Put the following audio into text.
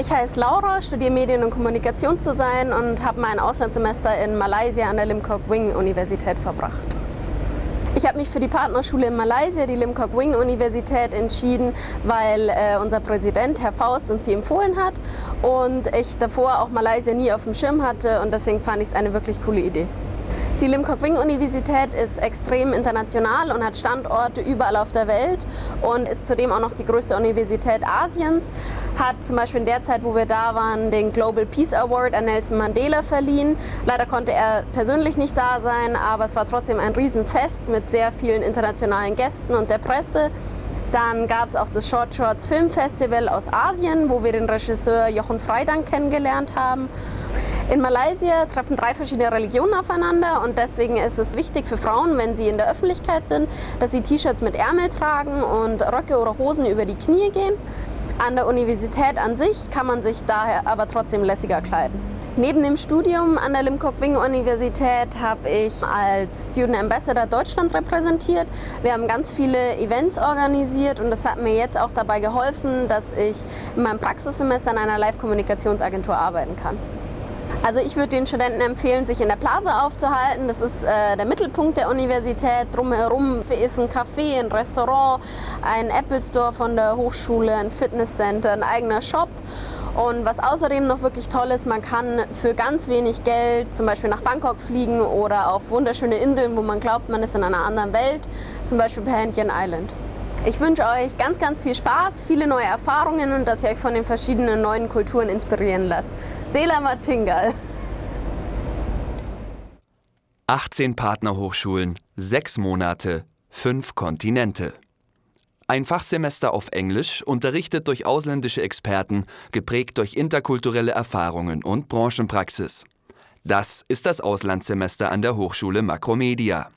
Ich heiße Laura, studiere Medien- und Kommunikationsdesign und habe mein Auslandssemester in Malaysia an der Lim Kok Wing Universität verbracht. Ich habe mich für die Partnerschule in Malaysia, die Lim Kok Wing Universität, entschieden, weil äh, unser Präsident, Herr Faust, uns sie empfohlen hat und ich davor auch Malaysia nie auf dem Schirm hatte und deswegen fand ich es eine wirklich coole Idee. Die Lim Kok Wing Universität ist extrem international und hat Standorte überall auf der Welt und ist zudem auch noch die größte Universität Asiens. Hat zum Beispiel in der Zeit, wo wir da waren, den Global Peace Award an Nelson Mandela verliehen. Leider konnte er persönlich nicht da sein, aber es war trotzdem ein Riesenfest mit sehr vielen internationalen Gästen und der Presse. Dann gab es auch das Short Shorts Film Festival aus Asien, wo wir den Regisseur Jochen Freidank kennengelernt haben. In Malaysia treffen drei verschiedene Religionen aufeinander und deswegen ist es wichtig für Frauen, wenn sie in der Öffentlichkeit sind, dass sie T-Shirts mit Ärmel tragen und Röcke oder Hosen über die Knie gehen. An der Universität an sich kann man sich daher aber trotzdem lässiger kleiden. Neben dem Studium an der Lim Kok Wing Universität habe ich als Student Ambassador Deutschland repräsentiert. Wir haben ganz viele Events organisiert und das hat mir jetzt auch dabei geholfen, dass ich in meinem Praxissemester an einer Live-Kommunikationsagentur arbeiten kann. Also ich würde den Studenten empfehlen, sich in der Plaza aufzuhalten. Das ist äh, der Mittelpunkt der Universität. Drumherum ist ein Café, ein Restaurant, ein Apple Store von der Hochschule, ein Fitnesscenter, ein eigener Shop. Und was außerdem noch wirklich toll ist, man kann für ganz wenig Geld zum Beispiel nach Bangkok fliegen oder auf wunderschöne Inseln, wo man glaubt, man ist in einer anderen Welt, zum Beispiel Perhentian Island. Ich wünsche euch ganz, ganz viel Spaß, viele neue Erfahrungen und dass ihr euch von den verschiedenen neuen Kulturen inspirieren lasst. Sela Martingal. 18 Partnerhochschulen, 6 Monate, 5 Kontinente. Ein Fachsemester auf Englisch, unterrichtet durch ausländische Experten, geprägt durch interkulturelle Erfahrungen und Branchenpraxis. Das ist das Auslandssemester an der Hochschule Makromedia.